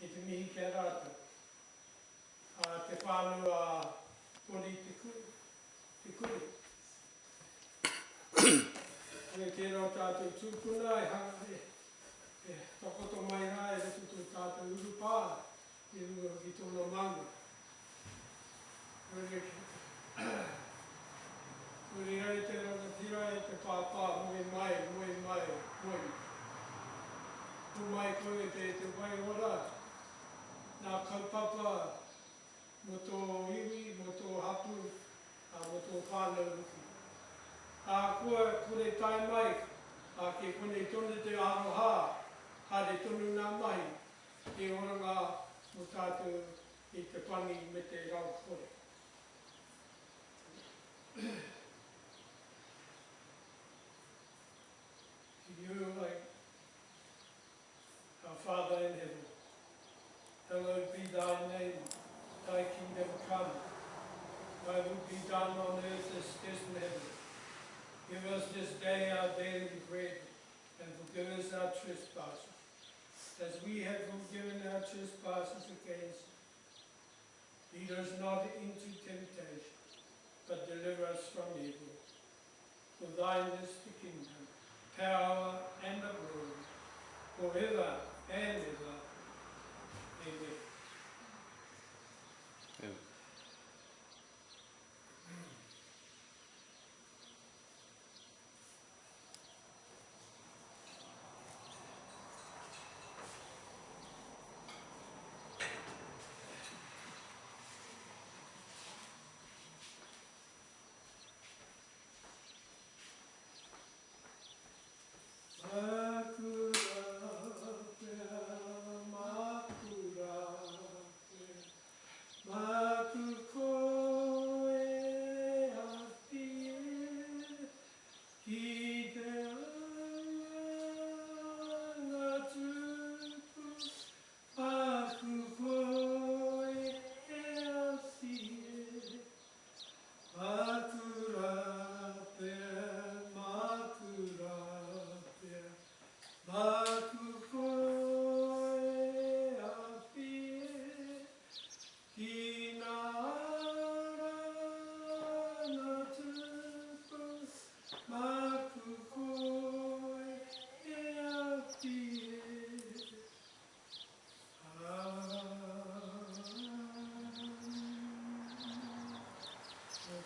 i te mihi kia rātou. A te whānua poli te kuri. Te kuri. E te tātou tūpuna e hanga e, e tokoto mai rā e retu tō tātou urupā i rua ki tōna manga. Ure, ure ai te ranga tira e te pāpā moe mai, moe mai, moe. Tu mai koe te te wai ora. Nā kaupapa mo tō iwi, mo tō hapu, a mo tō whānau uki. A kua kone tai mai, a ke kone tonu te aroha, ha tonu nā mai, e oranga mo tātou i te pangi me te rau kore. Ki you like hallowed be thy name, thy kingdom come, thy will be done on earth as it is in heaven. Give us this day our daily bread, and forgive us our trespasses, as we have forgiven our trespasses against. Lead us not into temptation, but deliver us from evil. For thine is the kingdom, power, and the glory, forever and ever. Amen.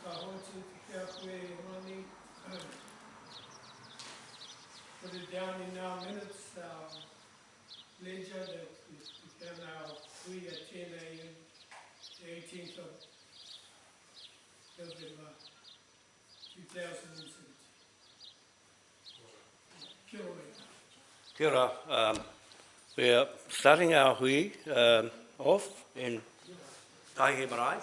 Ka hotu ki kia koe mani. Put it down in our minutes, our ledger that we became our three at ten AM, the eighteenth of November, two thousand and seventeen. Kia ora. Kia ora. Um, we are starting our hui um, off in Taihe Marae.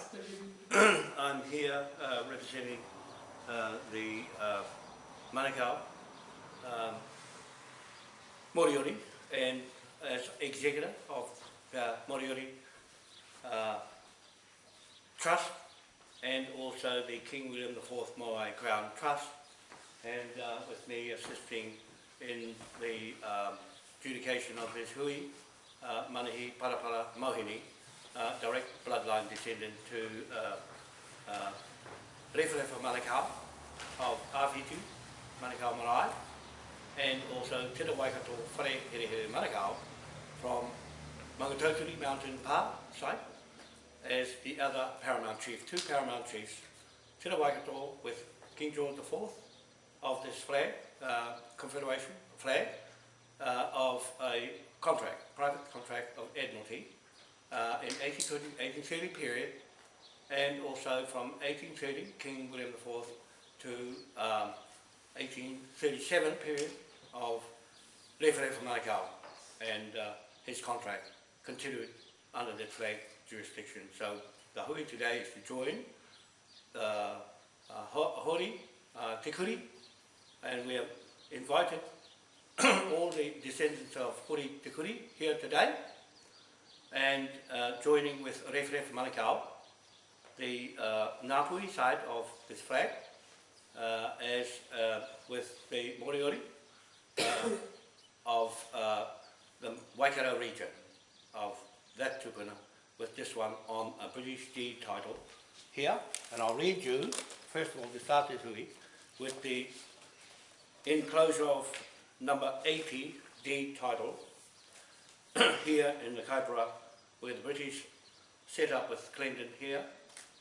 I'm here uh, representing uh, the uh, Manukau um, Moriori and as executor of uh, Moriori uh, Trust and also the King William IV Moai Crown Trust and uh, with me assisting in the um, adjudication of his hui, uh, Manahi Parapara Mohini, uh, direct bloodline descendant to uh, uh, Rewharewha Manukau of Awhitu, Manukau Marae, and also Tira Waikato Whare Herehere Manukau from Mangatauturi Mountain Pa site as the other paramount chief, two paramount chiefs, Tira Waikato with King George IV of this flag, uh, Confederation flag, uh, of a contract, private contract of Admiralty uh, in 1830, 1830 period and also from 1830, King William IV, to um, 1837 period of Rewharewha Manukau and uh, his contract continued under that flag jurisdiction. So the hui today is to join the uh, Ho- Hori, uh, Te Kuri, and we have invited all the descendants of Kuri here today and uh, joining with Rewharewha Manukau, the uh, side of this flag, uh, as uh, with the Moriori uh, of uh, the Waikato region of that tupuna with this one on a British deed title here. And I'll read you, first of all, start this hui, with the enclosure of number 80, D title here in the Kaipara where the British set up with Clendon here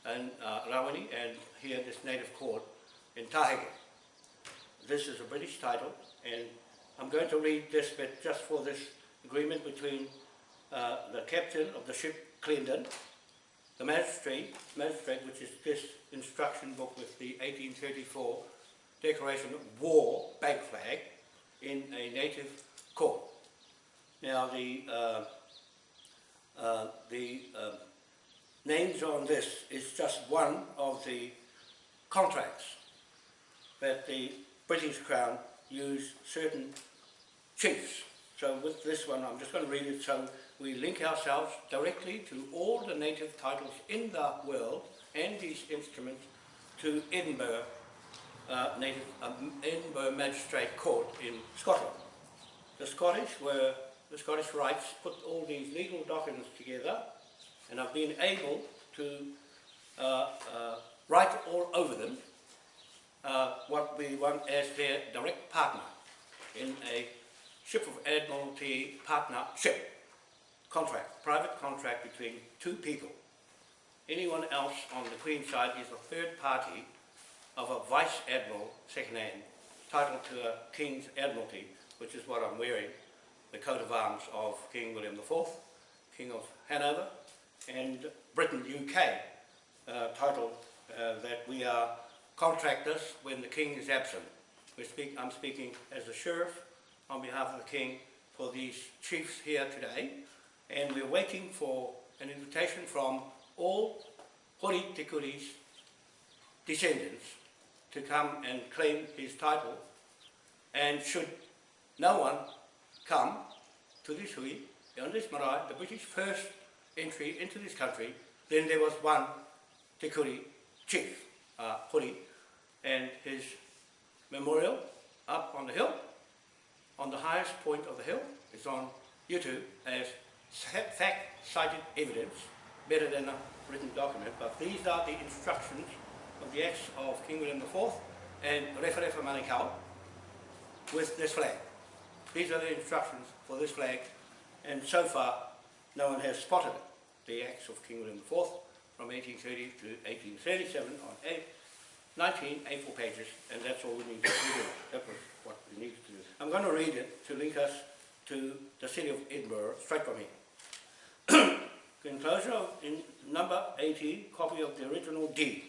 and uh, Rawani and here this native court in Tahege. This is a British title and I'm going to read this bit just for this agreement between uh, the captain of the ship Clendon, the magistrate, magistrate which is this instruction book with the 1834 Declaration of War bank flag in a native court. Now the uh, uh, the um, names on this is just one of the contracts that the British Crown used certain chiefs. So with this one, I'm just going to read it so we link ourselves directly to all the native titles in the world and these instruments to Edinburgh uh, native um, Edinburgh Magistrate Court in Scotland. The Scottish were the Scottish Rights put all these legal documents together and I've been able to uh, uh, write all over them uh, what we want as their direct partner in a ship of Admiralty partnership contract, private contract between two people. Anyone else on the Queen's side is a third party of a Vice Admiral, second hand, titled to a King's Admiralty, which is what I'm wearing, the coat of arms of King William IV, King of Hanover, and Britain, UK, uh, titled uh, that we are contractors when the King is absent. Speak, I'm speaking as a sheriff on behalf of the King for these chiefs here today, and we're waiting for an invitation from all Hori Te Kuri's descendants to come and claim his title, and should no one come to this hui, on this marae, the British first entry into this country, then there was one Te Kuri chief, uh, Hori, and his memorial up on the hill, on the highest point of the hill, is on YouTube as fact-cited evidence, better than a written document, but these are the instructions of the acts of King William IV and Rewharewha Manukau with this flag. These are the instructions for this flag, and so far no one has spotted it. The acts of King William IV from 1830 to 1837 on eight, 19 A4 pages, and that's all we need to do. That was what we need to do. I'm going to read it to link us to the city of Edinburgh, straight from here. Enclosure in number 80, copy of the original deed.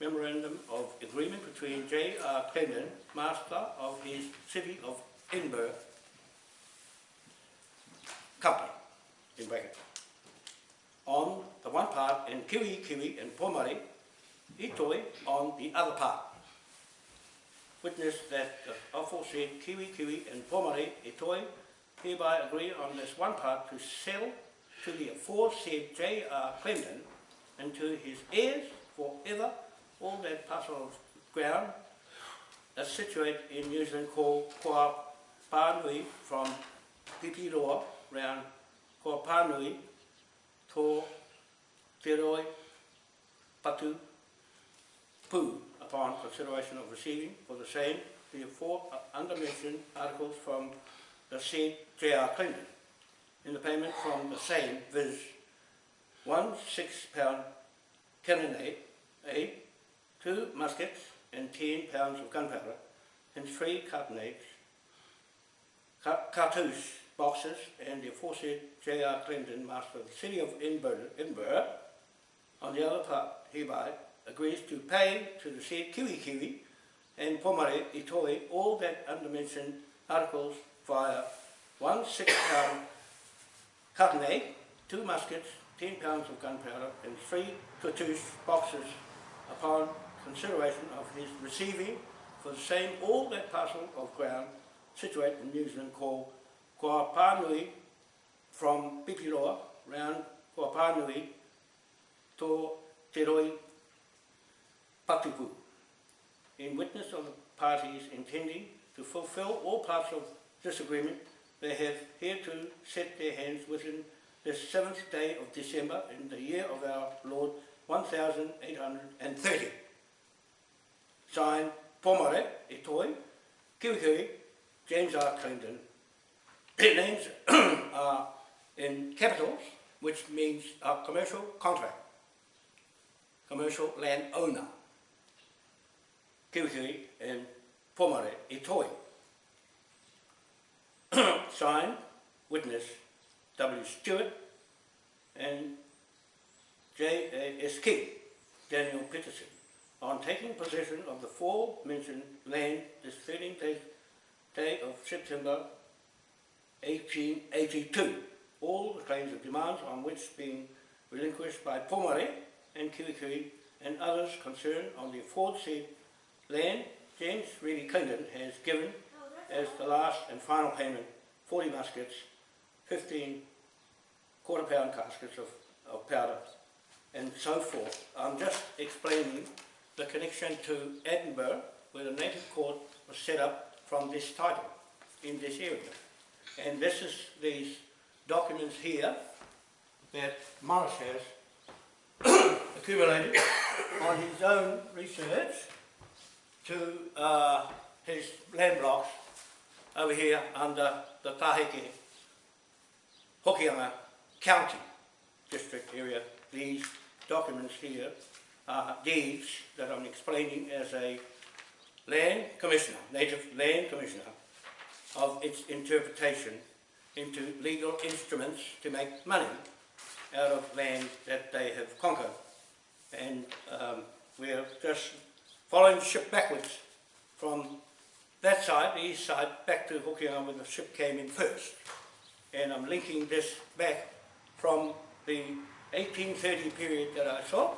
Memorandum of Agreement between J.R. Clendon, Master of his City of Edinburgh Company, in bracket. On the one part, and Kiwi Kiwi and Pomare, Itoi on the other part. Witness that the aforesaid Kiwi Kiwi and Pomare Itoi hereby agree on this one part to sell to the aforesaid J.R. Clendon and to his heirs forever all that parcel of ground that's situated in New Zealand called Kua Pānui from Pipiroa round Kua to Te Roi Patu Pū upon consideration of receiving for the same the four uh, undermentioned articles from the said J.R. Clendon in the payment from the same viz. one six pound cannonade, eight two muskets and 10 pounds of gunpowder and three cartonnades, cartouche boxes and the aforesaid J.R. Clendon, Master of the City of Edinburgh, Edinburgh, on the other part hereby agrees to pay to the said Kiwi Kiwi and Pomare Itoi all that undermentioned articles via one six pound carronade, two muskets, 10 pounds of gunpowder and three cartouche boxes upon consideration of his receiving for the same all that parcel of ground situated in New Zealand called Kua from Pikiroa round Kua to Te Roi Patupu in witness of the parties intending to fulfill all parts of this agreement they have here to set their hands within the seventh day of December in the year of our Lord 1830. Signed, Pomare, Itoi, Kiwikiri, James R. Clendon. Their names are in capitals, which means a commercial contract, commercial land owner. Kiwikiri and Pomare, Itoi. Signed, witness W. Stewart and J. A. S. King, Daniel Peterson, on taking possession of the forementioned land this 13th day, of September 1882. All the claims and demands on which being relinquished by Pomare and Kiwikiri and others concerned on the aforesaid land James Reedy Clendon has given as the last and final payment 40 muskets, 15 quarter pound caskets of, of powder and so forth. I'm just explaining the connection to Edinburgh where the native court was set up from this title in this area. And this is these documents here that Morris has accumulated on his own research to uh, his land blocks over here under the Taheke Hokianga County district area. These documents here are deeds that I'm explaining as a land commissioner, native land commissioner, of its interpretation into legal instruments to make money out of land that they have conquered. And um, we're just following the ship backwards from that side, the east side, back to Hokianga where the ship came in first. And I'm linking this back from the 1830 period that I saw.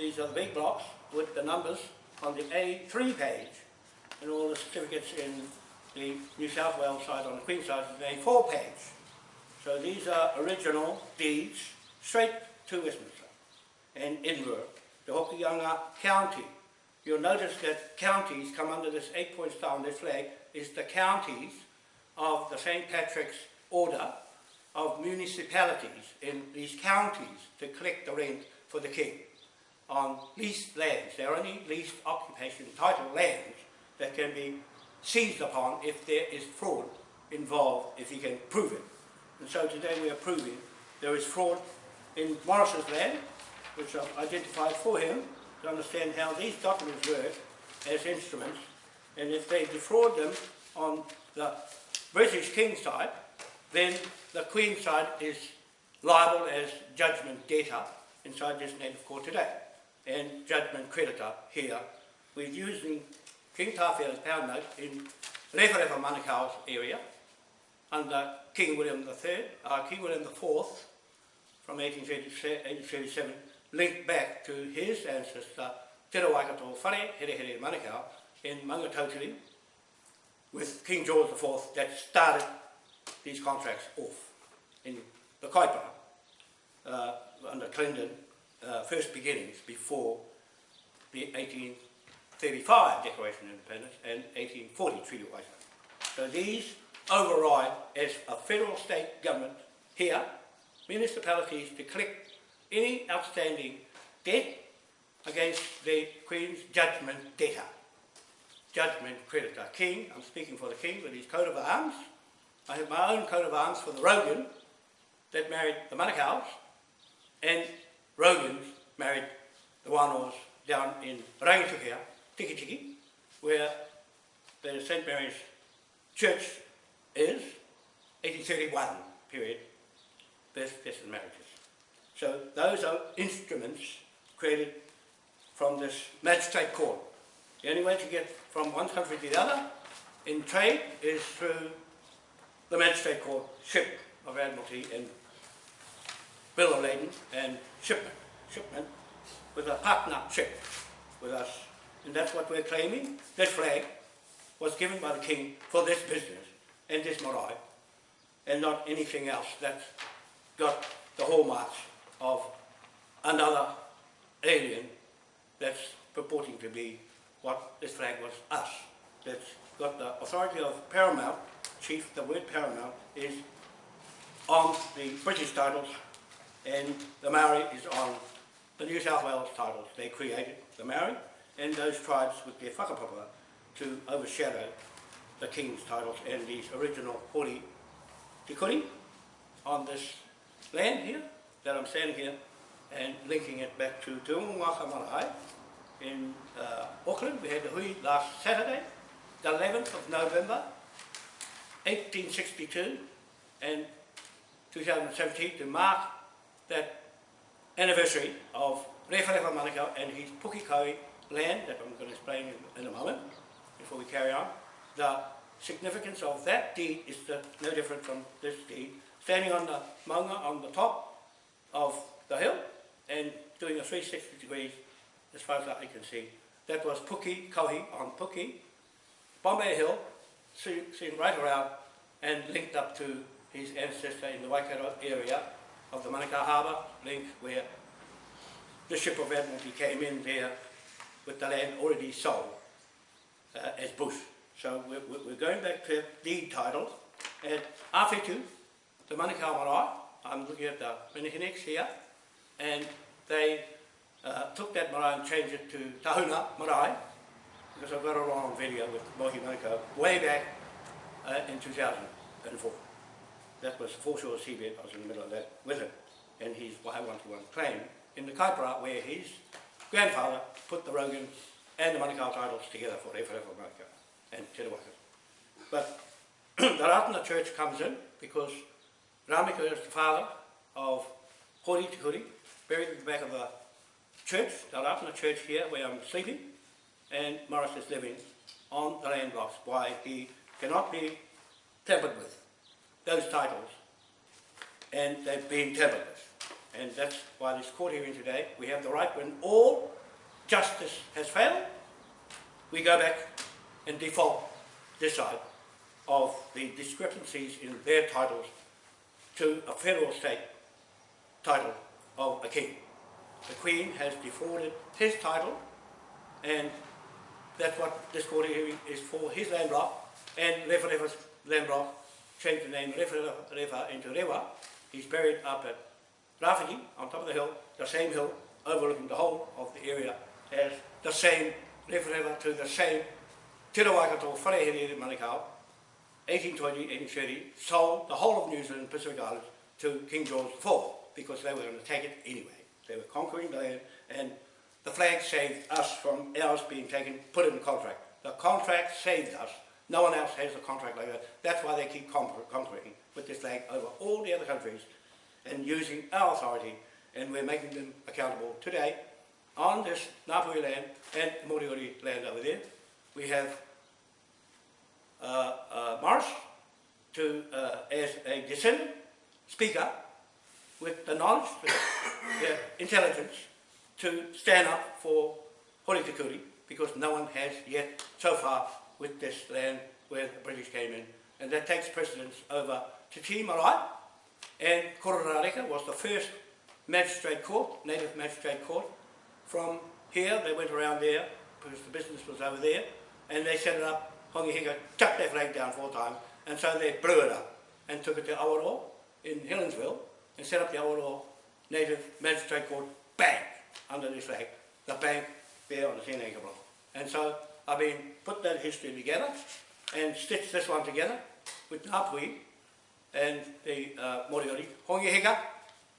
These are the big blocks with the numbers on the A3 page and all the certificates in the New South Wales side on the Queen side is the A4 page. So these are original deeds straight to Westminster and Edinburgh, the Hokianga County. You'll notice that counties come under this eight point star on this flag is the counties of the St. Patrick's Order of municipalities in these counties to collect the rent for the king on leased lands. They're only leased occupation title lands that can be seized upon if there is fraud involved, if he can prove it. And so today we are proving there is fraud in Morris's land, which I've identified for him to understand how these documents work as instruments, and if they defraud them on the British King side, then the Queen side is liable as judgment debtor inside this native court today, and judgment creditor here. We're using King Tawhiao's pound note in Rewharewha Manukau's area under King William III, uh, King William IV from 1837, linked back to his ancestor Te Rawaikato Whare Here Here Manukau in Mangatotiri with King George IV that started these contracts off in the Kaipara uh, under Clendon, uh, first beginnings before the 1835 Declaration of Independence and 1840 Treaty of Waitangi. So these override as a federal state government here, municipalities to collect any outstanding debt against the Queen's judgment debtor. Judgment creditor. King, I'm speaking for the King with his coat of arms. I have my own coat of arms for the Rogan that married the Manukau's and Rogans married the Wānoas down in Rangitukia, Tiki Tiki, where the St. Mary's Church is, 1831 period, best best marriages. So those are instruments created from this magistrate court. The only way to get from one country to the other in trade is through the magistrate court ship of Admiralty and bill of lading and shipment, shipment with a partnership with us. And that's what we're claiming. This flag was given by the king for this business and this marae and not anything else that's got the hallmarks of another alien that's purporting to be what this flag was us. That's got the authority of paramount, chief, the word paramount is on the British titles and the Maori is on the New South Wales titles. They created the Maori and those tribes with their whakapapa to overshadow the King's titles and these original Hori Te Kuri on this land here that I'm standing here and linking it back to Te Unga Waka Marae in uh, Auckland. We had the hui last Saturday, the 11th of November, 1862 and 2017 to mark that anniversary of Rewharewa Manukau and his Pukikaui land that I'm going to explain in, in a moment before we carry on. The significance of that deed is the, no different from this deed. Standing on the maunga on the top of the hill and doing a 360 degrees as far as I can see. That was Puki Kauhi on Puki, Bombay Hill, seen right around and linked up to his ancestor in the Waikato area of the Manukau Harbour link where the ship of Admiralty came in there with the land already sold uh, as bush. So we're, we're going back to deed titles and Awhitu, the Manukau Marae, I'm looking at the Minihinex here, and they uh, took that marae and changed it to Tahuna Marae, because I've got it on video with Mohi Manukau way back uh, in 2004. That was the foreshore seabed, I was in the middle of that with him, and his Wai 121 claim in the Kaipara where his grandfather put the Rogan and the Manukau titles together for Rewharewa Manukau and Te Rawaka. But the Ratana Church comes in because Ramika is the father of Hori Te Kuri, buried at the back of the church, the Ratana Church here where I'm sleeping, and Morris is living on the land blocks. Why he cannot be tampered with, those titles, and they've been with. And that's why this court hearing today, we have the right when all justice has failed, we go back and default this side of the discrepancies in their titles to a federal state title of a king. The Queen has defaulted his title and that's what this court hearing is for, his land block and Rewharewa's land block changed the name Rewharewa into Rewa. He's buried up at Rafiki on top of the hill, the same hill overlooking the whole of the area as the same Rewharewa to the same Te Rawaikato Wharehere Manukau 1820, 1830, sold the whole of New Zealand and Pacific Islands to King George IV because they were going to take it anyway. They were conquering the land and the flag saved us from ours being taken, put in the contract. The contract saved us. No one else has a contract like that. That's why they keep conquering with this flag over all the other countries and using our authority and we're making them accountable today on this Ngāpuhi land and Moriori land over there. We have uh, uh, to, uh, as a descendant speaker with the knowledge, the, intelligence to stand up for Hori Te Kuri because no one has yet so far with this land where the British came in. And that takes precedence over Te Marae and Kororareka was the first magistrate court, native magistrate court. From here, they went around there because the business was over there. And they set it up Hongi Hika chucked their flag down four times, and so they blew it up and took it to Awaroa in Helensville and set up the Awaroa Native Magistrate Court bank under this flag, the bank there on the 10 acre block. And so I've been put that history together and stitched this one together with Ngāpuhi and the uh, Moriori Hongi Hika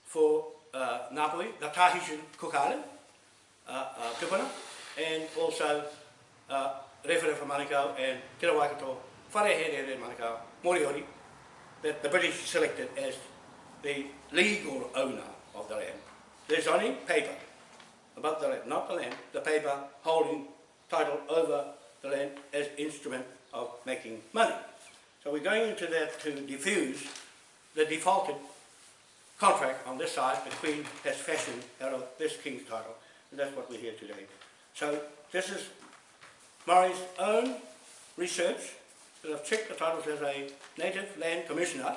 for uh, Ngāpuhi, the Tahitian Cook Island, uh, uh, and also uh, Rewharewa Manukau and Te Rawaikato, Wharehere Manukau, Moriori, that the British selected as the legal owner of the land. There's only paper about the land, not the land, the paper holding title over the land as instrument of making money. So we're going into that to diffuse the defaulted contract on this side the Queen has fashioned out of this King's title. And that's what we're here today. So this is Murray's own research that I've checked the titles as a Native Land Commissioner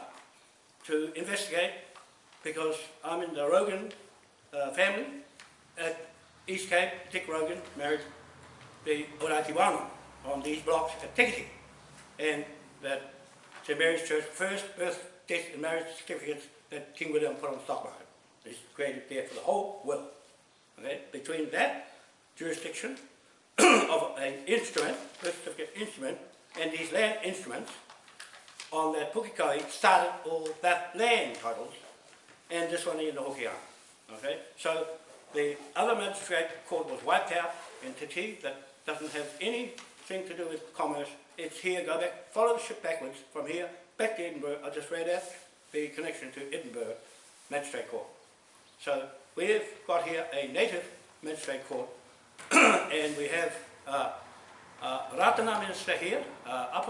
to investigate because I'm in the Rogan uh, family at East Cape. Dick Rogan married the Urakiwana on these blocks at Tikiti and that St Mary's Church first birth death and marriage certificates that King William put on the stock market. It's created there for the whole world. Okay? Between that jurisdiction of an instrument, birth certificate instrument, and these land instruments, on that Pukekohe started all that land titles, and this one in the Hokianga. Okay? So the other magistrate court was wiped out in Titi that doesn't have anything to do with commerce. It's here, go back, follow the ship backwards from here, back to Edinburgh. I just read out the connection to Edinburgh Magistrate Court. So we've got here a native magistrate court and we have uh, uh, Ratana Minister here, uh,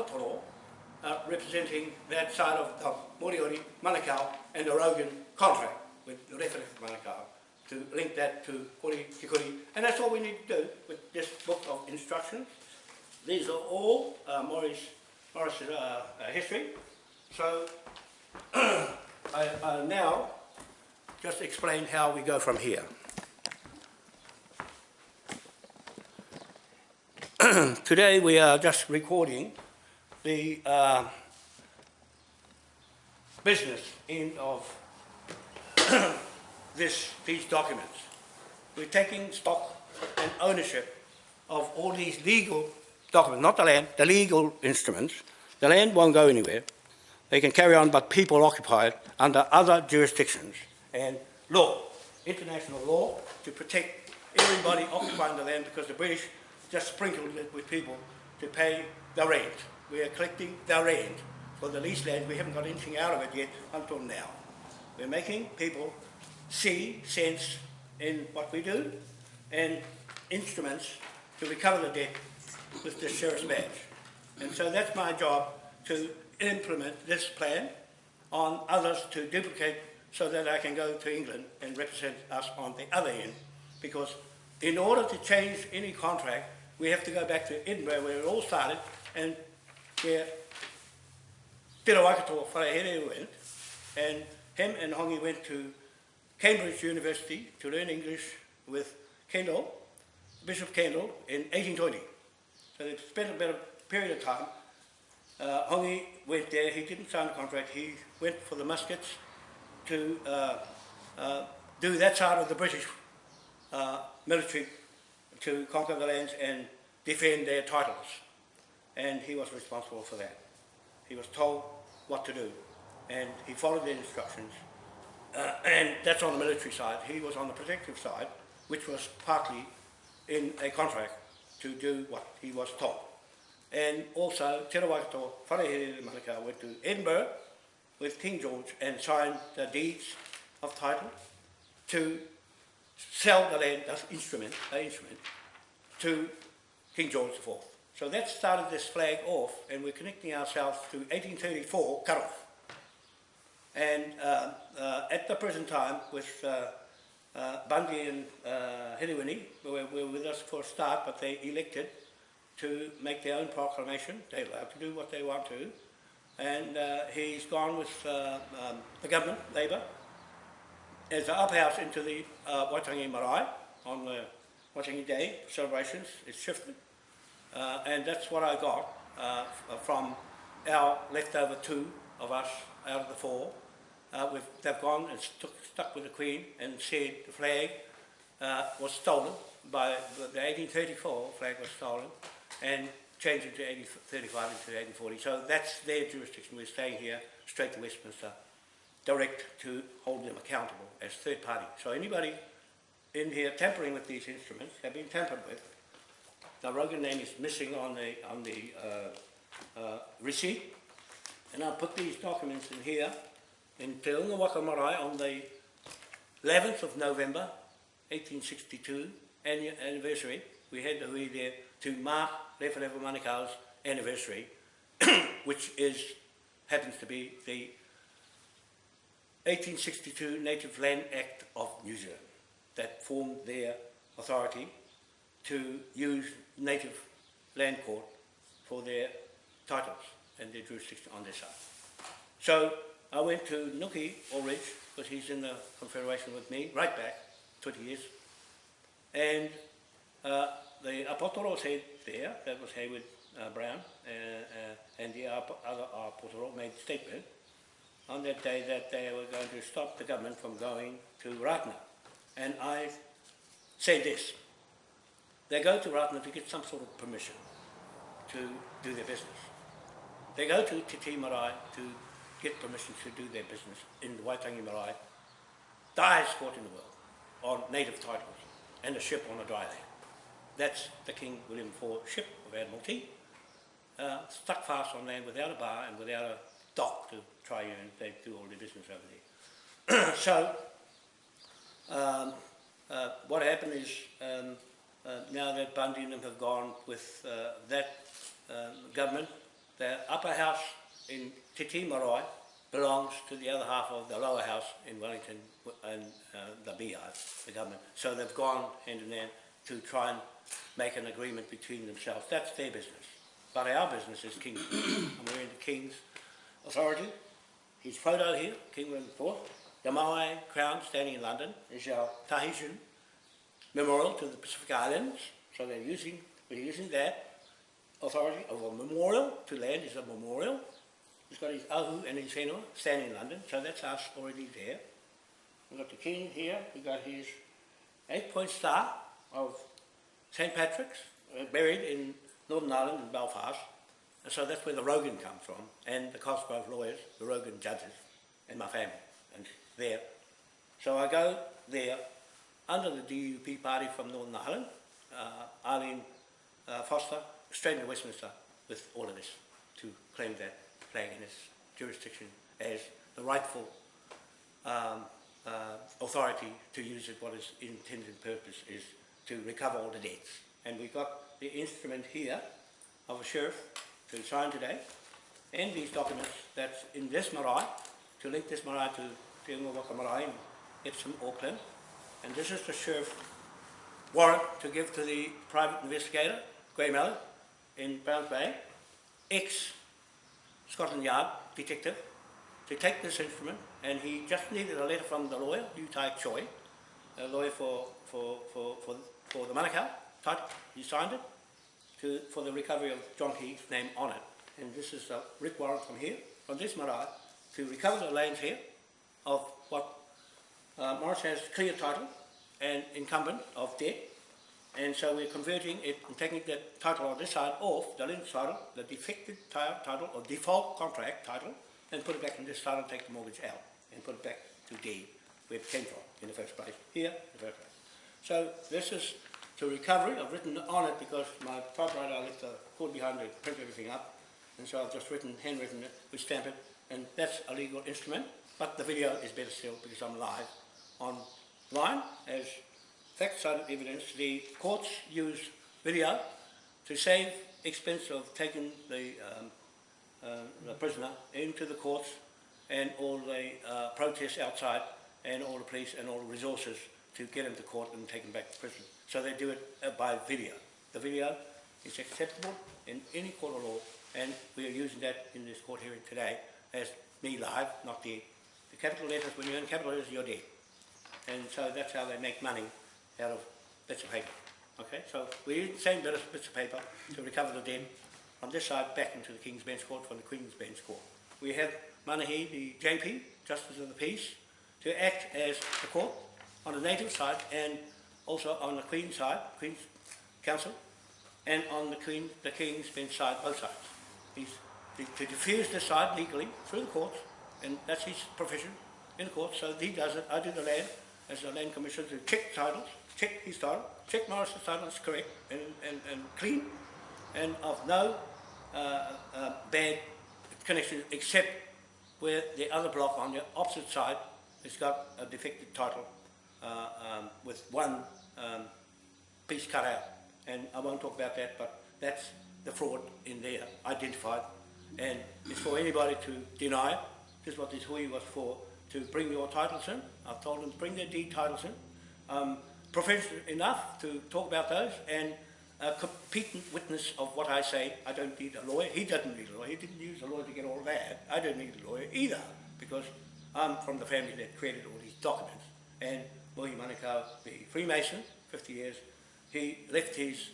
uh, representing that side of the Moriori, Manukau and the Rogan contract with the reference of Manukau to link that to Kori Tikuri. And that's all we need to do with this book of instructions. These are all uh, Morris, Morris's uh, uh, history. So I, I now just explain how we go from here. Today we are just recording the uh, business end of this, these documents. We're taking stock and ownership of all these legal documents, not the land, the legal instruments. The land won't go anywhere. They can carry on, but people occupy it under other jurisdictions and law, international law, to protect everybody occupying the land because the British just sprinkled it with people to pay the rent. We are collecting the rent for the leased land. We haven't got anything out of it yet until now. We're making people see sense in what we do and instruments to recover the debt with the sheriff's badge. And so that's my job to implement this plan on others to duplicate so that I can go to England and represent us on the other end. Because in order to change any contract, we have to go back to Edinburgh where it all started and where Te Rawakato Wharehere went and him and Hongi went to Cambridge University to learn English with Kendall, Bishop Kendall in 1820. So they spent a bit of period of time. Uh, Hongi went there, he didn't sign the contract, he went for the muskets to uh, uh, do that side of the British uh, military to conquer the lands and defend their titles. And he was responsible for that. He was told what to do and he followed the instructions. Uh, and that's on the military side. He was on the protective side, which was partly in a contract to do what he was told. And also, Te Rawakato Wharehere Manukau went to Edinburgh with King George and signed the deeds of title to sell the land, that's instrument, the instrument, to King George IV. So that started this flag off, and we're connecting ourselves to 1834 cut-off. And uh, uh, at the present time, with uh, uh, Bundy and uh, who were, were with us for a start, but they elected to make their own proclamation. They're allowed to do what they want to. And uh, he's gone with uh, um, the government, Labour, as an uphouse into the uh, Waitangi Marae on the Waitangi Day celebrations. It's shifted. Uh, and that's what I got uh, from our leftover two of us out of the four. Uh, we've, they've gone and stuck, stuck with the Queen and said the flag uh, was stolen by the, the 1834 flag was stolen and changed it to 1835 into 1840. So that's their jurisdiction. We're staying here straight to Westminster, direct to hold them accountable as third party. So anybody in here tampering with these instruments have been tampered with. The Rogan name is missing on the on the uh, uh, receipt, and I'll put these documents in here in Te Unga Waka Marae on the 11th of November 1862 anniversary. We had the hui there to mark Lefa Manukau's anniversary, which is happens to be the 1862 Native Land Act of New Zealand that formed their authority to use native land court for their titles and their jurisdiction on their side. So I went to Nuki Ulrich, because he's in the Confederation with me, right back, 20 years. And uh, the Apotoro said there, that was Hayward uh, Brown, uh, uh, and the other Apotoro made a statement on that day that they were going to stop the government from going to Ratana. And I said this, they go to Ratana to get some sort of permission to do their business. They go to Te Marae to get permission to do their business in the Waitangi Marae, highest court in the world, on native titles, and a ship on a dry land. That's the King William IV ship of Admiralty, uh, stuck fast on land without a bar and without a dock to try and they do all their business over there. so, um, uh, what happened is um, uh, now that Bundy and them have gone with uh, that um, government, the upper house in Te Tii Marae belongs to the other half of the lower house in Wellington and uh, the beehive, the government. So they've gone hand in hand to try and make an agreement between themselves. That's their business. But our business is King's. and we're in the King's authority. His photo here, King William IV. The Moai crown standing in London is our Tahitian memorial to the Pacific Islands. So they're using, we're using that authority of a memorial to land is a memorial. He's got his ahu and his whenua standing in London, so that's us already there. We've got the king here, we've got his eight-point star of St. Patrick's, uh, buried in Northern Ireland in Belfast. And so that's where the Rogan comes from, and the Cosgrove lawyers, the Rogan judges, and my family, and there. So I go there under the DUP party from Northern Ireland, uh, Arlene uh, Foster, straight into Westminster with all of this to claim that flag in its jurisdiction as the rightful um, uh, authority to use it, what its intended purpose is to recover all the debts. And we've got the instrument here of a sheriff to sign today, and these documents that's in this marae, to link this marae to Te Waka Marae in Epsom, Auckland. And this is the sheriff warrant to give to the private investigator, Graham Mallard, in Browns Bay, ex-Scotland Yard detective, to take this instrument, and he just needed a letter from the lawyer, Liu Tai Choi, a lawyer for, for, for, for, for the Manukau title. He signed it to, for the recovery of John Key's name on it. And this is a writ warrant from here, from this marae, to recover the lands here of what uh, Morris has clear title and incumbent of debt and so we're converting it and taking the title on this side off, the link title, the defective title or default contract title, and put it back in this title and take the mortgage out and put it back to D, where it came from in the first place, here in the first place. So this is to recovery, I've written on it because my typewriter, I left the cord behind to print everything up, and so I've just written, handwritten it, we stamp it, and that's a legal instrument, but the video is better still because I'm live online as fact-cited evidence, the courts use video to save expense of taking the, um, uh, the prisoner into the courts and all the uh, protests outside and all the police and all the resources to get him to court and take him back to prison. So they do it uh, by video. The video is acceptable in any court of law and we are using that in this court hearing today as me live, not the, the capital letters. When you're in capital letters, you're dead. And so that's how they make money out of bits of paper. Okay, so we use the same bit of bits of paper to recover the debt from this side back into the King's Bench Court from the Queen's Bench Court. We have Manahi, the JP, Justice of the Peace, to act as the court on the native side and also on the Queen's side, Queen's Counsel, and on the Queen, the King's Bench side, both sides. He's to, to diffuse this side legally through the courts, and that's his profession in the courts, so he does it, I do the land, as the land commissioner to check titles, check his title, check Morris's title is correct and, and, and clean, and of no uh, uh, bad connection except where the other block on the opposite side has got a defective title uh, um, with one um, piece cut out. And I won't talk about that, but that's the fraud in there, identified. And it's for anybody to deny it. This is what this hui was for, to bring your titles in. I've told them to bring their deed titles in. Um, professional enough to talk about those and a competent witness of what I say. I don't need a lawyer. He doesn't need a lawyer. He didn't use a lawyer to get all that. I don't need a lawyer either because I'm from the family that created all these documents. And William Manukau, the Freemason, 50 years, he left his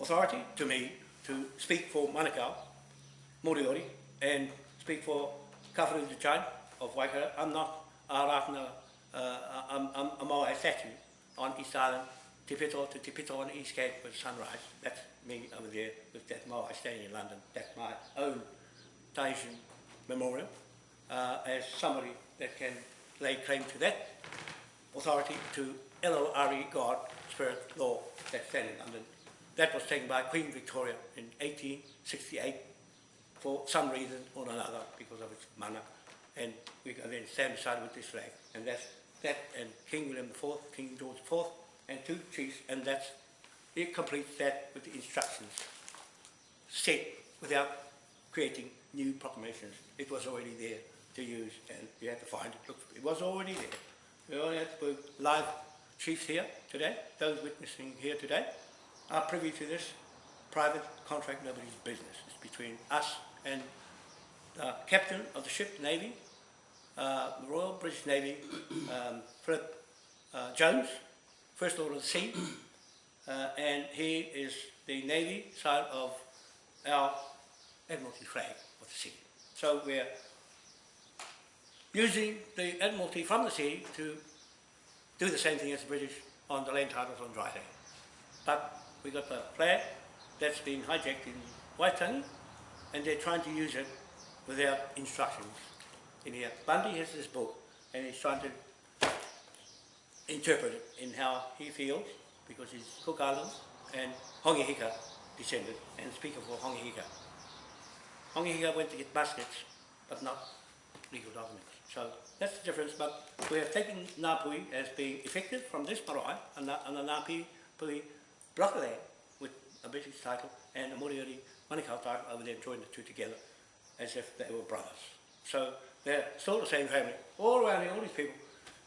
authority to me to speak for Manukau, Moriori, and speak for Kawharu Chai, of Waikato. I'm not a Ratana, uh, I'm, I'm a Maori statue on East Island, Te Pito to Te Pito on the East Cape with sunrise. That's me over there with that Maori standing in London. That's my own Tahitian memorial uh, as somebody that can lay claim to that authority to LORE, God, Spirit, Law, that stand in London. That was taken by Queen Victoria in 1868 for some reason or another because of its mana. And we can then stand beside with this flag. And that's that and King William IV, King George IV, and two chiefs, and that's, it completes that with the instructions set without creating new proclamations. It was already there to use and you had to find it. Look, it was already there. We only had to live chiefs here today, those witnessing here today are privy to this private contract, nobody's business. It's between us and the captain of the ship, Navy, uh, Royal British Navy, um, Philip uh, Jones, First Lord of the Sea, uh, and he is the Navy side of our Admiralty flag of the sea. So we're using the Admiralty from the sea to do the same thing as the British on the land titles on dry land. But we got the flag that's been hijacked in Waitangi, and they're trying to use it without instructions in here. Bundy has this book, and he's trying to interpret it in how he feels, because he's Cook Islands and Hongi Hika descended, and speaker for Hongi Hika. Hongi Hika went to get baskets, but not legal documents. So that's the difference, but we have taken Ngāpuhi as being effective from this marae, and the, Ngāpuhi block of land with a British title and a Moriori Manukau title over there joined the two together as if they were brothers. So they're still the same family. All around here, all these people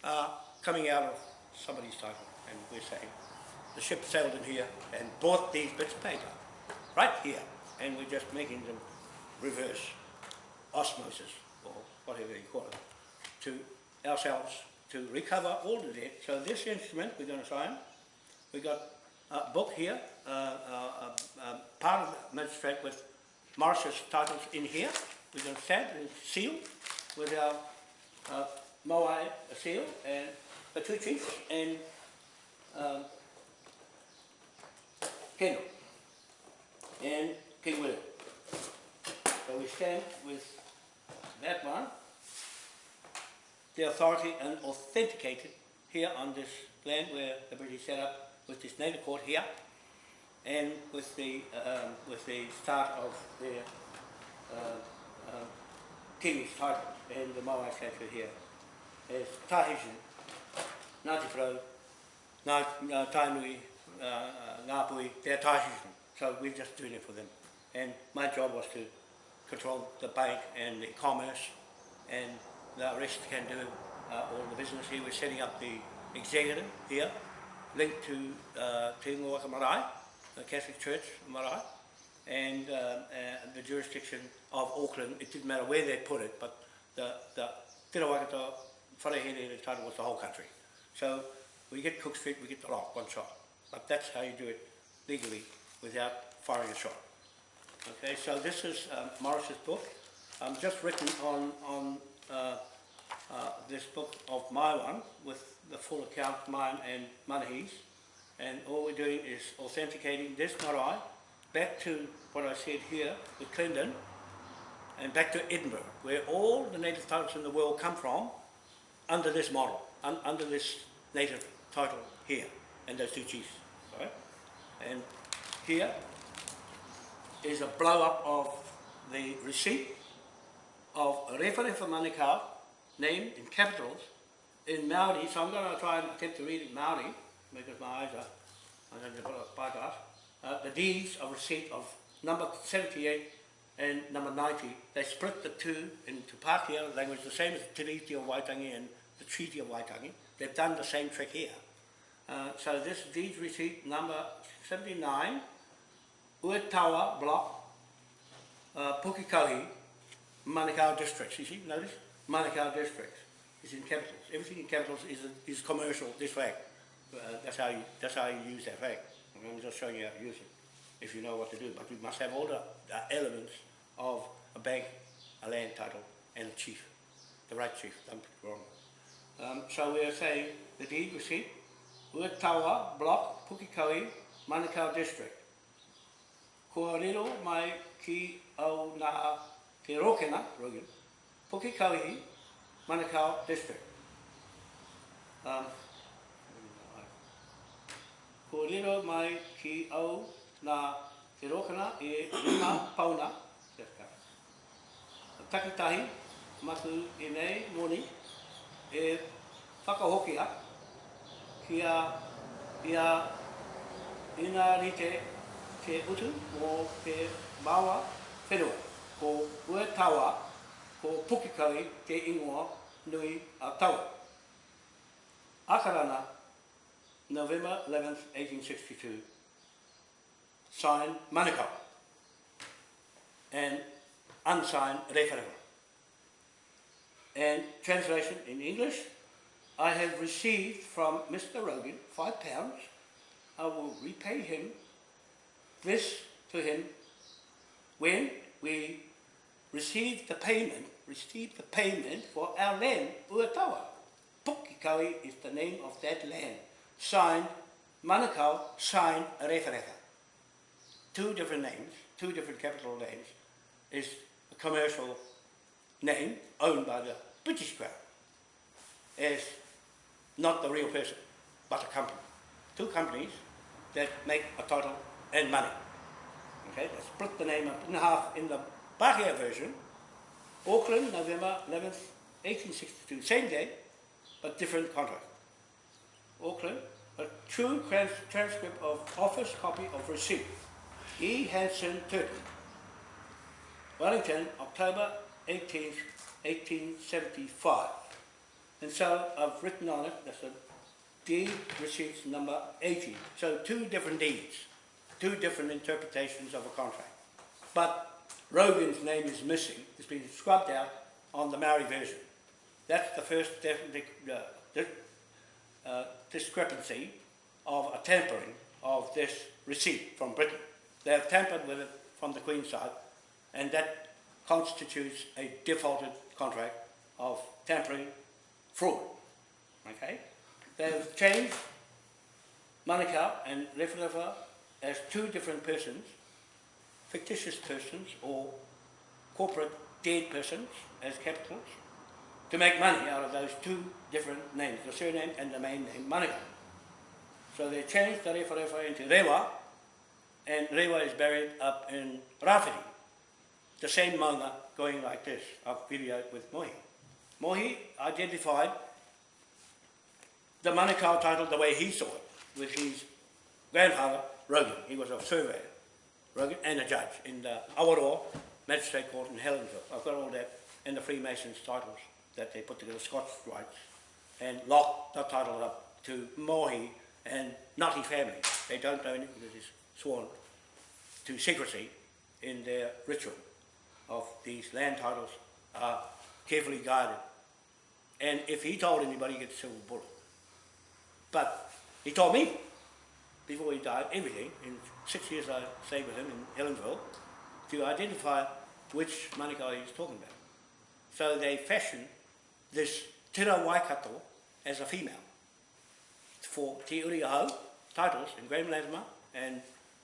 are coming out of somebody's title and we're saying the ship sailed in here and bought these bits of paper right here and we're just making them reverse osmosis or whatever you call it to ourselves to recover all the debt. So this instrument we're going to sign, we got a book here, uh, uh, uh, uh, part of the magistrate with Morris's titles in here. We're and seal with our uh, Moai seal and the two chiefs and um, and King William. So we stand with that one, the authority and authenticated here on this land where the British set up with this naval court here and with the um, with the start of their uh, uh, king's title and the Maui statue here is Tahitian, Ngāti Pro, Ngā, Ngā Tainui, uh, uh, Ngāpui, they're Tahitian, so we're just doing it for them. And my job was to control the bank and the commerce and the rest can do uh, all the business here. We're setting up the executive here linked to uh, Te Ngoaka Marae, the Catholic Church Marae, and uh, uh, the jurisdiction of Auckland. It didn't matter where they put it, but the, the Tera Waikato Wharehere the title was the whole country. So we get Cook Street, we get the lock, one shot. But that's how you do it legally without firing a shot. Okay, so this is um, Morris's book. I'm just written on, on uh, uh, this book of my one with the full account, mine and Manahi's. And all we're doing is authenticating this marae back to what I said here with Clendon and back to Edinburgh, where all the native titles in the world come from under this model, un under this native title here, and those two chiefs. Right? And here is a blow up of the receipt of Rewharewha Manukau named in capitals in Maori, so I'm going to try and attempt to read it in Maori, because my eyes are, I'm going to put a bypass. Uh, the deeds of receipt of number 78 and number 90, they split the two into Pākehā language, the same as the Treaty of Waitangi and the Treaty of Waitangi. They've done the same trick here. Uh, so this deeds receipt number 79, Uetawa Block, uh, Pukikohi, Manukau districts. You see, notice? Manukau districts. It's in capitals. Everything in capitals is, is commercial this flag. Uh, that's how you that's how you use that flag. I'm just showing you how to use it, if you know what to do. But we must have all the, the elements of a bank, a land title, and a chief. the right chief, don't get wrong. Um, so we are saying the deed receipt, Uetawa Block, Pukikawi, Manukau District. Kua riro mai ki au nā ke rokena, Rogan, Pukikawi, Manukau District. Um, Ko riro mai ki au nā te rokana e rima pauna, te ka. Takitahi, matu e nei moni, e whakahokia ki a, ia ina rite te utu o te maua whenua, ko ue tawa, ko pukikawi te ingoa nui a tawa. Akarana, November 11th, 1862, signed Manukau and unsigned referendum. And translation in English, I have received from Mr. Rogan five pounds. I will repay him this to him when we receive the payment, receive the payment for our land, Uatawa. Pukikawi is the name of that land. Signed, Manukau signed Rewharewha. Two different names, two different capital names, is a commercial name owned by the British Crown as not the real person, but a company. Two companies that make a total and money. Okay, they split the name up in half in the Bahia version. Auckland, November 11th, 1862, same day, but different contract. Auckland, a true trans- transcript of office copy of receipt. E. Hanson Turton. Wellington, October 18th, 1875. And so I've written on it, that's a deed receipts number 80. So two different deeds, two different interpretations of a contract. But Rogan's name is missing, it's been scrubbed out on the Maori version. That's the first definite, uh, uh, discrepancy of a tampering of this receipt from Britain. They have tampered with it from the Queen's side, and that constitutes a defaulted contract of tampering fraud. Okay? They have changed Manukau and Rewharewha as two different persons, fictitious persons or corporate dead persons as capitals, to make money out of those two different names, the surname and the main name Manukau. So they changed the Rewharewha into Rewa, and Rewa is buried up in Rafiri. The same manga going like this. I've with Mohi. Mohi identified the Manukau title the way he saw it, with his grandfather, Rogan. He was a surveyor, Rogan, and a judge in the Awaroa Magistrate Court in Helensville. I've got all that in the Freemasons titles that they put together, Scots rights, and locked the title up to Mohi and his family. They don't own it because it's sworn to secrecy in their ritual of these land titles are carefully guarded. And if he told anybody, he gets a silver bullet. But he told me before he died everything. In six years I stayed with him in Helensville to identify which Manukau he's talking about. So they fashioned this Tira Waikato as a female for Te Uri titles in Graham Latimer and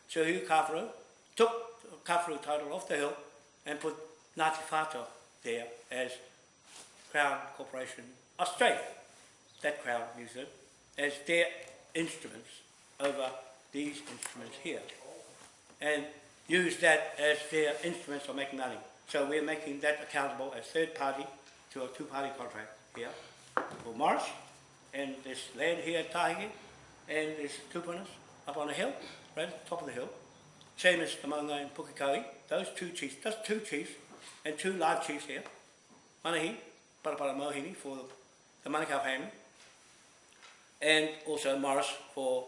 Sir Hugh Kawharu took the title off the hill and put Ngāti Whātua there as Crown Corporation Australia, that Crown used it, as their instruments over these instruments here. And use that as their instruments for making money. So we're making that accountable as third party to a two-party contract here for Morris and this land here at Tahiki and this tupunas up on the hill, right at the top of the hill. Same as the Maunga and Pukikawi, those two chiefs, just two chiefs and two large chiefs here. Manahi, Parapara Mohini for the Manukau family and also Morris for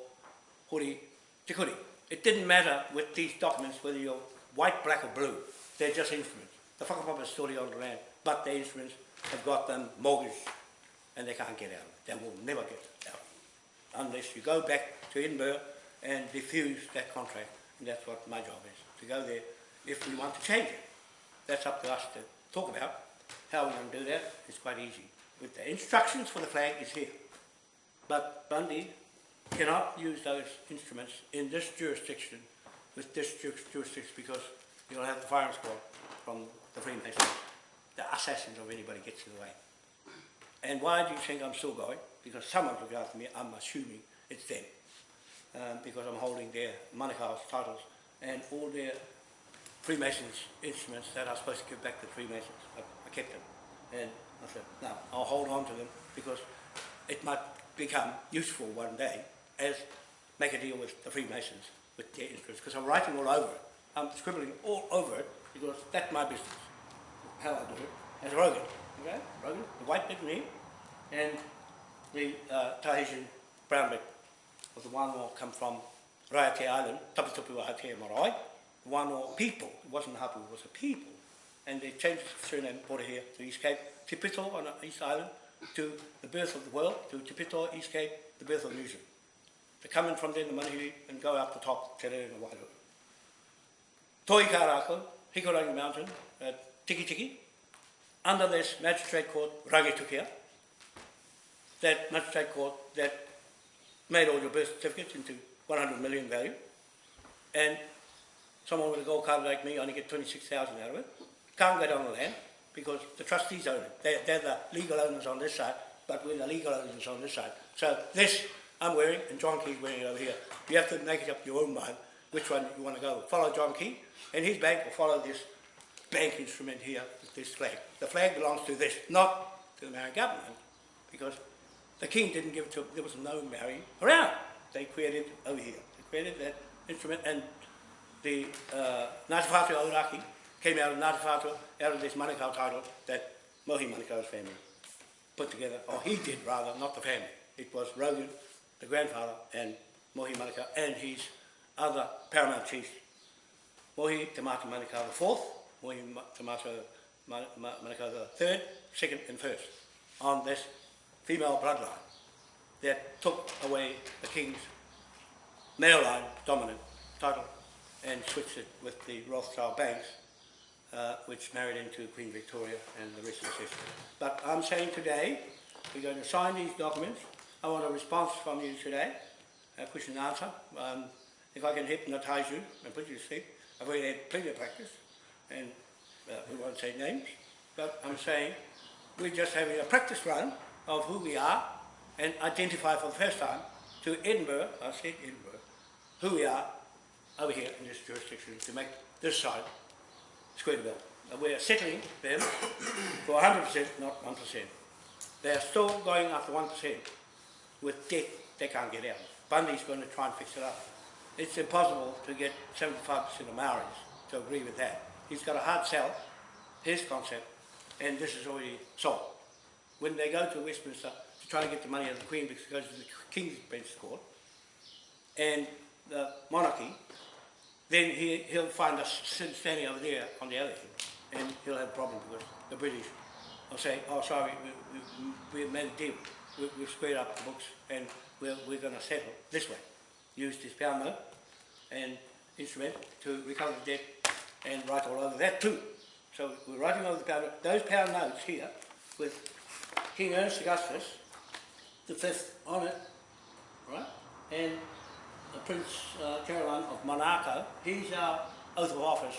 Huri Tikuri. It didn't matter with these documents whether you're white, black or blue. They're just instruments. The whakapapa is still on the land, but the instruments have got them mortgaged and they can't get out. They will never get out unless you go back to Edinburgh and refuse that contract. And that's what my job is, to go there if we want to change it. That's up to us to talk about, how we're going to do that is quite easy. With the instructions for the flag is here. But Bundy cannot use those instruments in this jurisdiction with this ju- jurisdiction because you'll have the firing squad from the Freemasons, the assassins of anybody gets in the way. And why do you think I'm still going? Because someone's looking after me, I'm assuming it's them. Um, because I'm holding their Manukau's titles and all their Freemasons instruments that I was supposed to give back to the Freemasons. I, I kept them. And I said, no, I'll hold on to them because it might become useful one day as make a deal with the Freemasons with their instruments. Because I'm writing all over it. I'm scribbling all over it because that's my business. How I do it. As Rogan. Okay? Rogan, the white bit me and the uh, Tahitian brown bit of the Wānoa come from Raiate Island, Tapitupu Aotea Marae. The Wānoa people, it wasn't Hapu, it was a people. And they changed the surname, brought it here to East Cape, Te Pito on the East Island, to the birth of the world, to Te Pito, East Cape, the birth of New Zealand. They come in from there, the Manihiri, and go up the top, Te Rere and the Wairoa. Toi Karako, Hikurangi Mountain, uh, Tiki Tiki, under this magistrate court, Rangitukia, that magistrate court that made all your birth certificates into 100 million value, and someone with a gold card like me only get 26,000 out of it, can't go down the land because the trustees own it. They're, they're the legal owners on this side, but we're the legal owners on this side. So this I'm wearing, and John Key's wearing it over here. You have to make it up your own mind which one you want to go. Follow John Key, and his bank will follow this bank instrument here this flag. The flag belongs to this, not to the Maori government, because the king didn't give it to, there was no Maori around. They created over here. They created that instrument, and the uh, Ngāti Whātua Ōrākei came out of Ngāti Whātua, out of this Manukau title that Mohi Manukau's family put together, or he did rather, not the family. It was Rogan, the grandfather, and Mohi Manukau, and his other paramount chiefs, Mohi Te Tamata Manukau the fourth, Mohi Ma- Tamata Ma- Ma- Manukau the third, second, and first, on this female bloodline that took away the king's male line dominant title and switched it with the Rothschild banks, uh, which married into Queen Victoria and the rest of the history. But I'm saying today, we're going to sign these documents. I want a response from you today, a question and answer. Um, if I can hypnotize you and put you to sleep, I've already had plenty of practice, and uh, we won't say names, but I'm saying we're just having a practice run of who we are and identify for the first time to Edinburgh, I said Edinburgh, who we are over here in this jurisdiction to make this side bill. We're settling them for 100%, not 1%. They're still going after 1% with debt they can't get out. Bundy's going to try and fix it up. It's impossible to get 75% of Maoris to agree with that. He's got a hard sell, his concept, and this is already sold. When they go to Westminster to try to get the money out of the Queen because it goes to the King's Bench Court, and the monarchy, then he, he'll find us standing over there on the other end, and he'll have a problem because the British will say, oh, sorry, we, we, we made a deal, we, we've squared up the books, and we're, we're going to settle this way. Use this note and instrument to recover the debt and write all over that too. So we're writing over the pound. Those pound notes here with King Ernest Augustus, the fifth on it, right? And uh, Prince uh, Caroline of Monaco, he's our oath of office.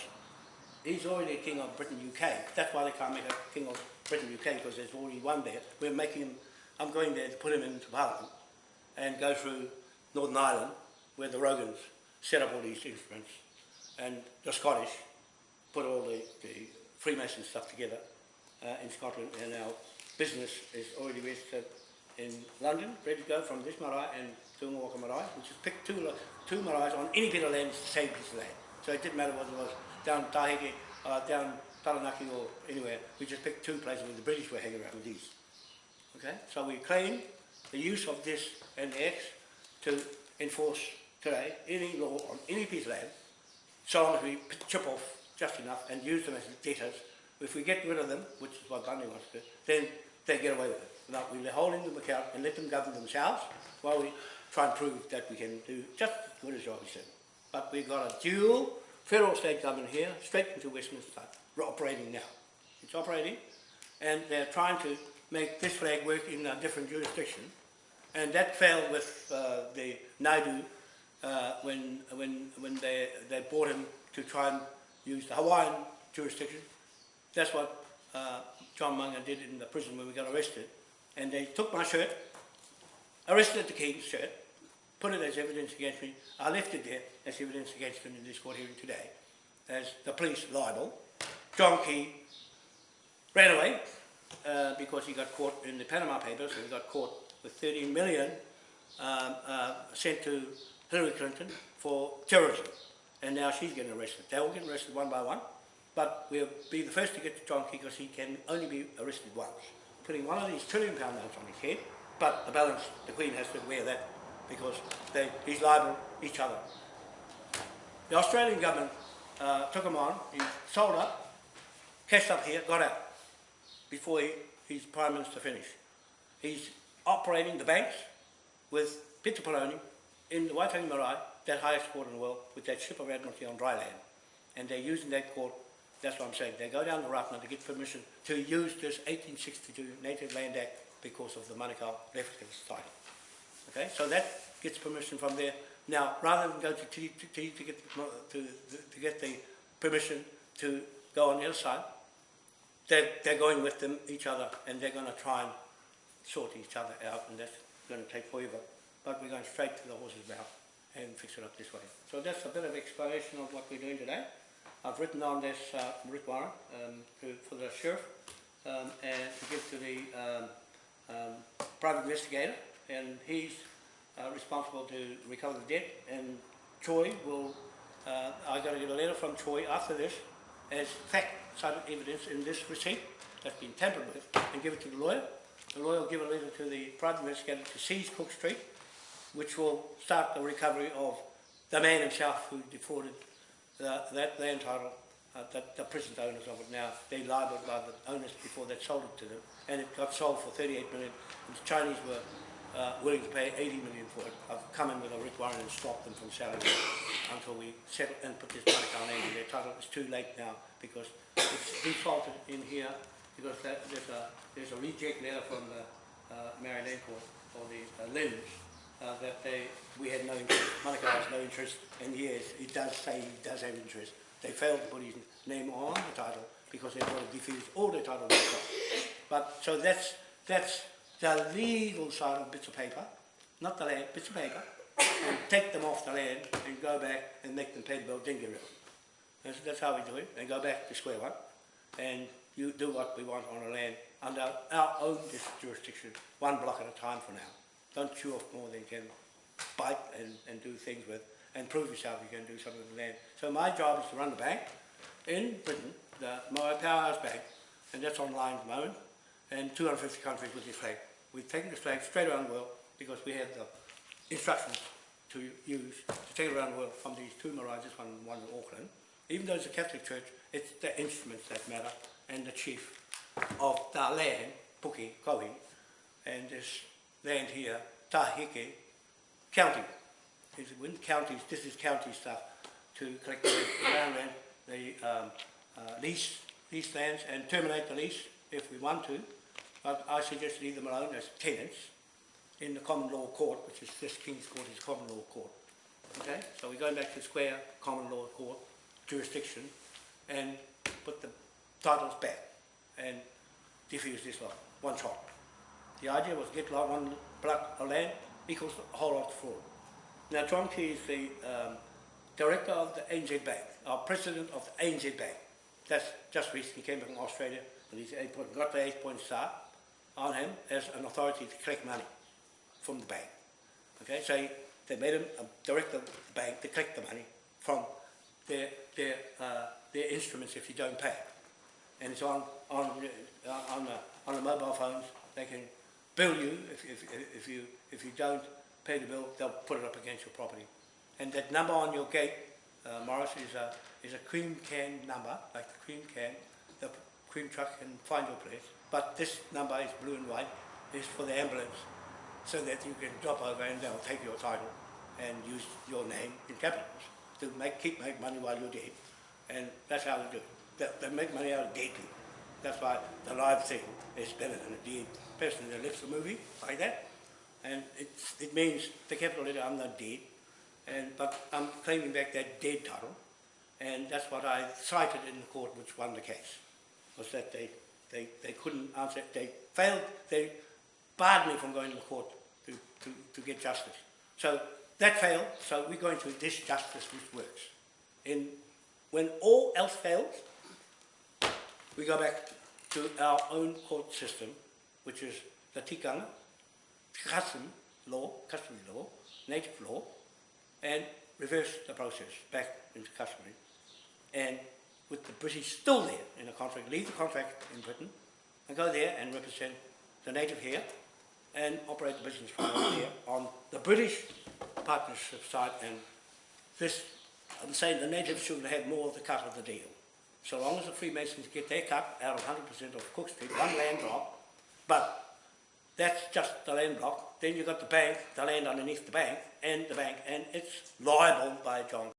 He's already king of Britain UK. That's why they can't make a king of Britain UK because there's already one there. We're making him, I'm going there to put him into Parliament and go through Northern Ireland where the Rogans set up all these instruments and the Scottish put all the, the Freemason stuff together uh, in Scotland and our business is already registered in London, ready to go from this marae and Te Unga Waka marae, which is picked two, two marais on any bit of land, it's the same piece of land. So it didn't matter whether it was down Tahiti, uh, down Taranaki or anywhere, we just picked two places where the British were hanging around with these. Okay, so we claim the use of this and X to enforce today any law on any piece of land, so long as we chip off just enough and use them as debtors. If we get rid of them, which is what Bundy wants to do, then they get away with it. Now we hold them account and let them govern themselves while we try and prove that we can do just as good as Robbie said. But we've got a dual federal state government here, straight into Westminster, We're operating now. It's operating and they're trying to make this flag work in a different jurisdiction. And that failed with uh, the Naidu uh, when, when, when they, they brought him to try and use the Hawaiian jurisdiction. That's what uh, John Munga did in the prison when we got arrested. And they took my shirt, arrested the King's shirt, put it as evidence against me. I left it there as evidence against him in this court hearing today, as the police libel. John Key ran away uh, because he got caught in the Panama Papers and he got caught with 30 million um, uh, sent to Hillary Clinton for terrorism. And now she's getting arrested. They all get arrested one by one. But we'll be the first to get to John Key because he can only be arrested once. Putting one of these trillion pound notes on his head, but the balance, the Queen has to wear that because they, he's liable each other. The Australian government uh, took him on, he sold up, cashed up here, got out before he, his Prime Minister finished. He's operating the banks with Peter Poloni in the Waitangi Marae, that highest court in the world, with that ship of Admiralty on dry land. And they're using that court, that's what I'm saying, they go down to Ratana to get permission to use this 1862 Native Land Act because of the Manukau Left Society. Okay, so that gets permission from there. Now, rather than go to T to, T to get the, to, to get the permission to go on the other side, they're, they're going with them, each other, and they're going to try and sort each other out, and that's going to take forever. But we're going straight to the horse's mouth and fix it up this way. So that's a bit of explanation of what we're doing today. I've written on this uh, um, to, for the sheriff um, and to give to the um, um, private investigator, and he's uh, responsible to recover the debt. And Troy will, uh, I got to get a letter from Troy after this as fact cited evidence in this receipt that's been tampered with and give it to the lawyer. The lawyer will give a letter to the private investigator to seize Cook Street, which will start the recovery of the man himself who defrauded the, that land title, uh, the, the present owners of it now. They liable by the owners before they sold it to them, and it got sold for 38 million. And the Chinese were uh, willing to pay 80 million for it. I've come in with a writ warrant and stopped them from selling it until we settle and put this Manukau name in their title. It's too late now because it's defaulted in here because that, there's a there's a reject letter from the uh, Mary Lane Court or the uh, Lynns uh, that they we had no interest, Manukau has no interest, and yes, it does say he does have interest. They failed to put his name on the title because they want to defuse all the title. But so that's that's the legal side of bits of paper, not the land, bits of paper, and take them off the land and go back and make them pay the bill, then get rid of them. That's, that's how we do it, and go back to square one, and you do what we want on the land under our own jurisdiction, one block at a time for now. Don't chew off more than you can bite and, and do things with, and prove yourself you can do something with land. So my job is to run the bank in Britain, the Moai Powerhouse Bank, and that's online at the moment, and 250 countries with this flag. We've taken this flag straight around the world because we had the instructions to use to take it around the world from these two this one one in Auckland. Even though it's a Catholic church, it's the instruments that matter and the chief of the land, Puki, Kohi, and this land here, Tahike County. When counties, this is county stuff to collect the land rent, the um, uh, lease, lease lands and terminate the lease if we want to. But I suggest leave them alone as tenants in the common law court, which is this King's Court is common law court. Okay, so we're going back to square common law court jurisdiction and put the titles back and diffuse this lot, one shot. The idea was to get like one block of land equals a whole lot of fraud. Now John Key is the um, director of the ANZ Bank, our president of the ANZ Bank. That's just recently came back from Australia and he's eight point, got the eight point star on him as an authority to collect money from the bank. Okay, so he, they made him a director of the bank to collect the money from their, their, uh, their instruments if you don't pay. And it's on, on, uh, on, on the mobile phones, they can bill you if, if, if, you, if you don't pay the bill, they'll put it up against your property. And that number on your gate, uh, Morris, is a, is a cream can number, like the cream can, the cream truck can find your place. But this number is blue and white, is for the ambulance, so that you can drop over and they'll take your title and use your name in capitals to make, keep make money while you're dead. And that's how they do it. They, they make money out of dead people. That's why the live thing is better than a dead person that lives the movie, like that. And it's, it means, the capital letter, I'm not dead, and, but I'm claiming back that dead title, and that's what I cited in the court which won the case, was that they, they, they couldn't answer, they failed, they barred me from going to the court to, to, to get justice. So that failed, so we're going to this justice which works. In, when all else fails, we go back to our own court system, which is the tikanga, custom law, customary law, native law, and reverse the process back into customary. And with the British still there in the contract, leave the contract in Britain and go there and represent the native here and operate the business from over here on the British partnership side and this, I'm saying the natives should have more of the cut of the deal. So long as the Freemasons get their cut out of 100% of Cook Street, one land block, but that's just the land block. Then you've got the bank, the land underneath the bank, and the bank, and it's liable by John